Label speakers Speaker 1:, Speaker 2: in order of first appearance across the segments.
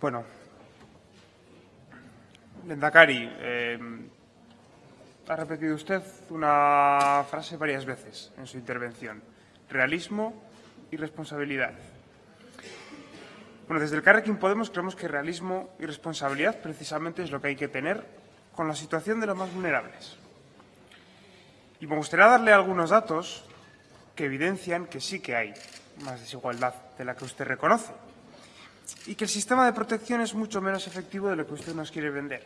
Speaker 1: Bueno, Lendakari, eh, ha repetido usted una frase varias veces en su intervención. Realismo y responsabilidad. Bueno, desde el Carrequín Podemos creemos que realismo y responsabilidad precisamente es lo que hay que tener con la situación de los más vulnerables. Y me gustaría darle algunos datos que evidencian que sí que hay más desigualdad de la que usted reconoce y que el sistema de protección es mucho menos efectivo de lo que usted nos quiere vender.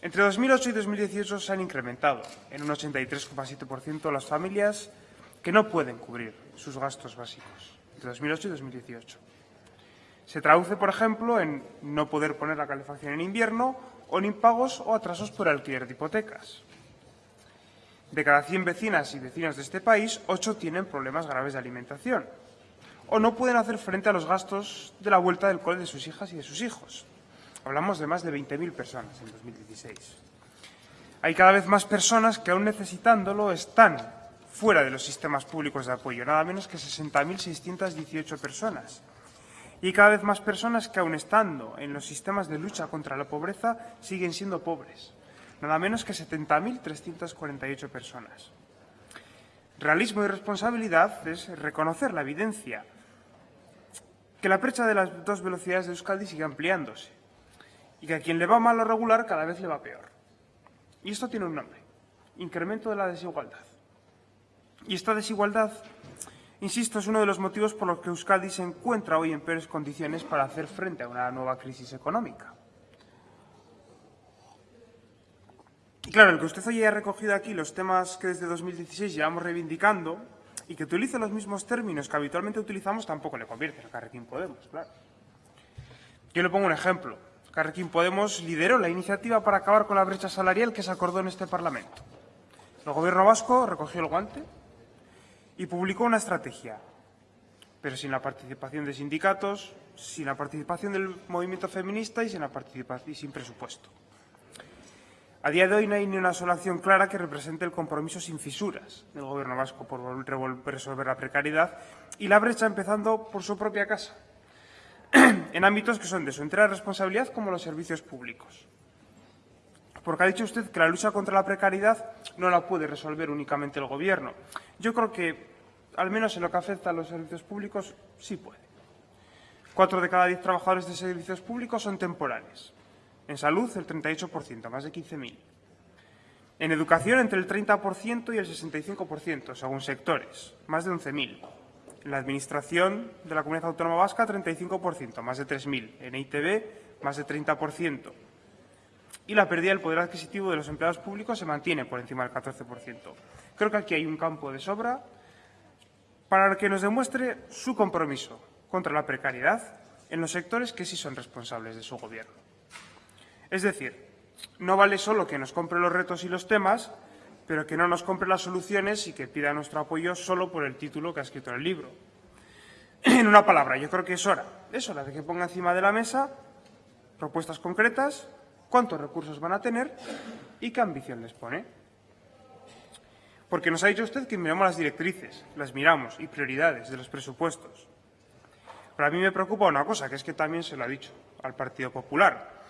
Speaker 1: Entre 2008 y 2018 se han incrementado en un 83,7% las familias que no pueden cubrir sus gastos básicos, entre 2008 y 2018. Se traduce, por ejemplo, en no poder poner la calefacción en invierno o en impagos o atrasos por alquiler de hipotecas. De cada 100 vecinas y vecinos de este país, 8 tienen problemas graves de alimentación o no pueden hacer frente a los gastos de la vuelta del cole de sus hijas y de sus hijos. Hablamos de más de 20.000 personas en 2016. Hay cada vez más personas que, aún necesitándolo, están fuera de los sistemas públicos de apoyo, nada menos que 60.618 personas. Y cada vez más personas que, aun estando en los sistemas de lucha contra la pobreza, siguen siendo pobres, nada menos que 70.348 personas. Realismo y responsabilidad es reconocer la evidencia que la brecha de las dos velocidades de Euskadi sigue ampliándose y que a quien le va mal o regular cada vez le va peor. Y esto tiene un nombre, incremento de la desigualdad. Y esta desigualdad, insisto, es uno de los motivos por los que Euskadi se encuentra hoy en peores condiciones para hacer frente a una nueva crisis económica. Y claro, el que usted haya recogido aquí los temas que desde 2016 llevamos reivindicando y que utilice los mismos términos que habitualmente utilizamos tampoco le convierte a Carrequín Podemos, claro. Yo le pongo un ejemplo. Carrequín Podemos lideró la iniciativa para acabar con la brecha salarial que se acordó en este Parlamento. El Gobierno vasco recogió el guante y publicó una estrategia, pero sin la participación de sindicatos, sin la participación del movimiento feminista y sin, presupuesto. A día de hoy no hay ni una sola acción clara que represente el compromiso sin fisuras del Gobierno vasco por resolver la precariedad y la brecha empezando por su propia casa, en ámbitos que son de su entera responsabilidad como los servicios públicos. Porque ha dicho usted que la lucha contra la precariedad no la puede resolver únicamente el Gobierno. Yo creo que, al menos en lo que afecta a los servicios públicos, sí puede. Cuatro de cada diez trabajadores de servicios públicos son temporales. En salud, el 38%, más de 15.000. En educación, entre el 30% y el 65%, según sectores, más de 11.000. En la Administración de la Comunidad Autónoma Vasca, 35%, más de 3.000. En ITB, más de 30%. Y la pérdida del poder adquisitivo de los empleados públicos se mantiene por encima del 14%. Creo que aquí hay un campo de sobra para que nos demuestre su compromiso contra la precariedad en los sectores que sí son responsables de su Gobierno. Es decir, no vale solo que nos compre los retos y los temas, pero que no nos compre las soluciones y que pida nuestro apoyo solo por el título que ha escrito en el libro. En una palabra, yo creo que es hora, es hora de que ponga encima de la mesa propuestas concretas, cuántos recursos van a tener y qué ambición les pone. Porque nos ha dicho usted que miramos las directrices, las miramos y prioridades de los presupuestos. Pero a mí me preocupa una cosa, que es que también se lo ha dicho al Partido Popular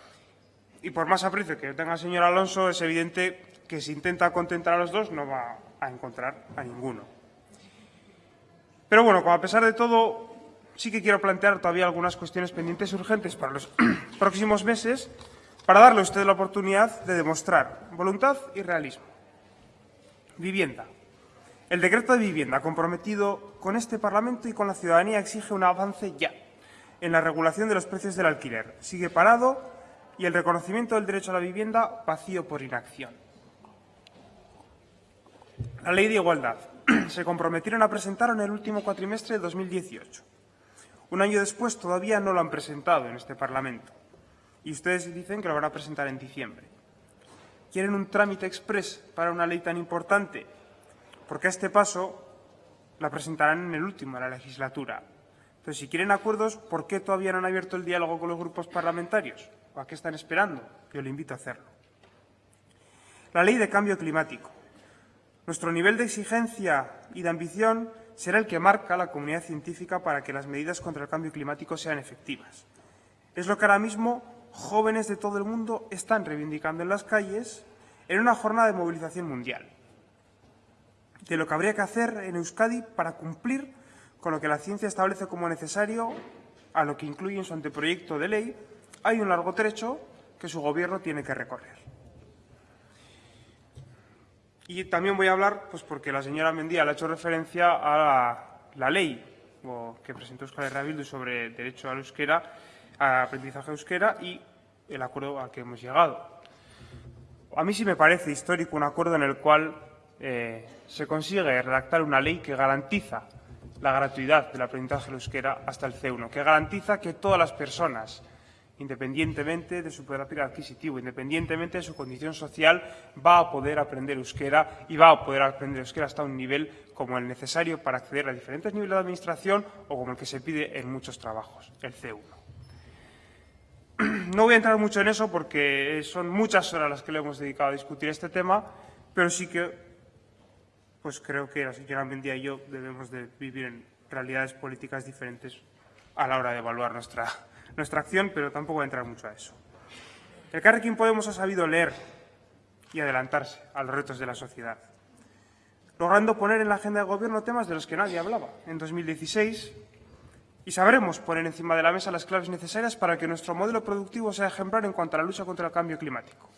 Speaker 1: y por más aprecio que tenga el señor Alonso, es evidente que si intenta contentar a los dos no va a encontrar a ninguno. Pero bueno, como a pesar de todo, sí que quiero plantear todavía algunas cuestiones pendientes urgentes para los próximos meses para darle a usted la oportunidad de demostrar voluntad y realismo. Vivienda. El decreto de vivienda comprometido con este Parlamento y con la ciudadanía exige un avance ya en la regulación de los precios del alquiler. Sigue parado y el reconocimiento del derecho a la vivienda vacío por inacción. La Ley de Igualdad se comprometieron a presentar en el último cuatrimestre de 2018. Un año después todavía no lo han presentado en este Parlamento y ustedes dicen que lo van a presentar en diciembre. ¿Quieren un trámite express para una ley tan importante? Porque a este paso la presentarán en el último de la legislatura. Entonces, si quieren acuerdos, ¿por qué todavía no han abierto el diálogo con los grupos parlamentarios? ¿O a qué están esperando? Yo le invito a hacerlo. La ley de cambio climático. Nuestro nivel de exigencia y de ambición será el que marca la comunidad científica para que las medidas contra el cambio climático sean efectivas. Es lo que ahora mismo jóvenes de todo el mundo están reivindicando en las calles en una jornada de movilización mundial. De lo que habría que hacer en Euskadi para cumplir con lo que la ciencia establece como necesario, a lo que incluye en su anteproyecto de ley, hay un largo trecho que su gobierno tiene que recorrer. Y también voy a hablar, pues porque la señora Mendía le ha hecho referencia a la, ley que presentó Euskal Herria sobre derecho al euskera, a aprendizaje euskera y el acuerdo al que hemos llegado. A mí sí me parece histórico un acuerdo en el cual eh, se consigue redactar una ley que garantiza la gratuidad del aprendizaje euskera hasta el C1, que garantiza que todas las personas independientemente de su poder adquisitivo, independientemente de su condición social, va a poder aprender euskera y va a poder aprender euskera hasta un nivel como el necesario para acceder a diferentes niveles de administración o como el que se pide en muchos trabajos, el C1. No voy a entrar mucho en eso porque son muchas horas las que le hemos dedicado a discutir este tema, pero sí que pues creo que la señora Mendía y yo debemos de vivir en realidades políticas diferentes a la hora de evaluar nuestra, nuestra acción, pero tampoco voy a entrar mucho a eso. El Carrequín Podemos ha sabido leer y adelantarse a los retos de la sociedad, logrando poner en la agenda de gobierno temas de los que nadie hablaba. En 2016, y sabremos poner encima de la mesa las claves necesarias para que nuestro modelo productivo sea ejemplar en cuanto a la lucha contra el cambio climático.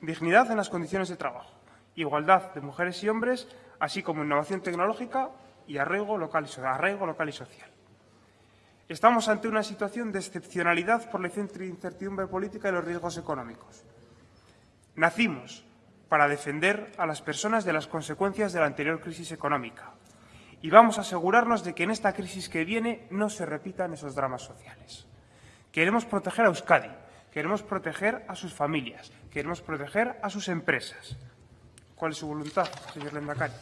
Speaker 1: Dignidad en las condiciones de trabajo, igualdad de mujeres y hombres, así como innovación tecnológica y arraigo local y, arraigo local y social. Estamos ante una situación de excepcionalidad por la incertidumbre política y los riesgos económicos. Nacimos para defender a las personas de las consecuencias de la anterior crisis económica y vamos a asegurarnos de que en esta crisis que viene no se repitan esos dramas sociales. Queremos proteger a Euskadi, queremos proteger a sus familias, queremos proteger a sus empresas. ¿Cuál es su voluntad, señor Lendakari?